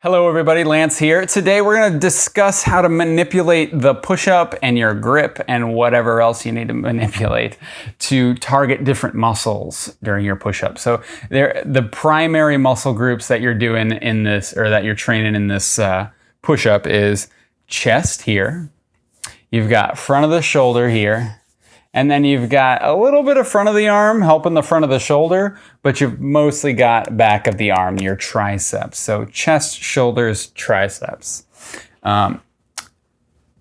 Hello everybody, Lance here. Today we're going to discuss how to manipulate the push-up and your grip and whatever else you need to manipulate to target different muscles during your push-up. So the primary muscle groups that you're doing in this or that you're training in this uh, push-up is chest here. You've got front of the shoulder here and then you've got a little bit of front of the arm helping the front of the shoulder, but you've mostly got back of the arm, your triceps. So chest, shoulders, triceps. Um,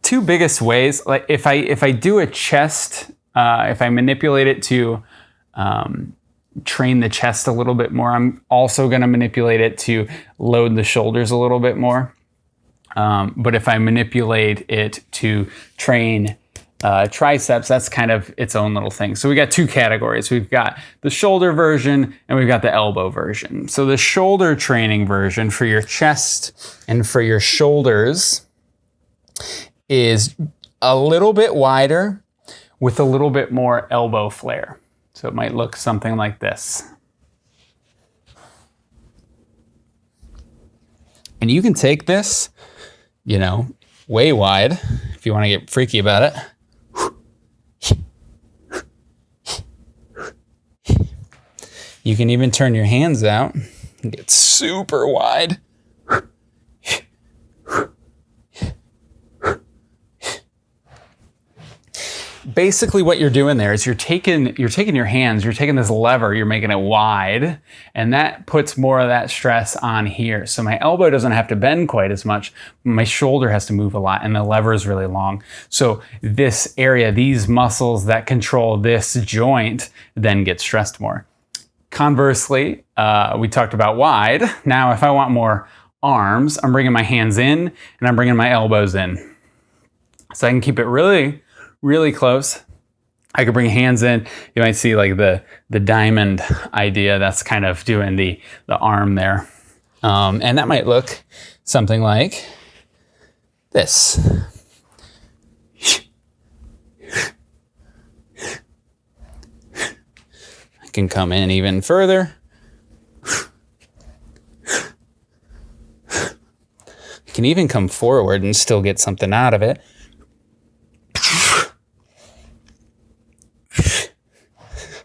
two biggest ways, like if I, if I do a chest, uh, if I manipulate it to um, train the chest a little bit more, I'm also gonna manipulate it to load the shoulders a little bit more. Um, but if I manipulate it to train uh, triceps, that's kind of its own little thing. So we got two categories. We've got the shoulder version and we've got the elbow version. So the shoulder training version for your chest and for your shoulders is a little bit wider with a little bit more elbow flare. So it might look something like this. And you can take this, you know, way wide if you want to get freaky about it. You can even turn your hands out and get super wide. Basically what you're doing there is you're taking you're taking your hands, you're taking this lever, you're making it wide, and that puts more of that stress on here. So my elbow doesn't have to bend quite as much, my shoulder has to move a lot and the lever is really long. So this area, these muscles that control this joint then get stressed more. Conversely, uh, we talked about wide. Now, if I want more arms, I'm bringing my hands in and I'm bringing my elbows in. So I can keep it really, really close. I could bring hands in. You might see like the, the diamond idea. That's kind of doing the, the arm there. Um, and that might look something like this. Can come in even further. You can even come forward and still get something out of it.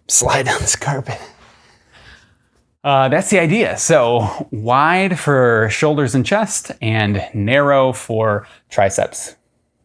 Slide down this carpet. Uh, that's the idea. So wide for shoulders and chest and narrow for triceps.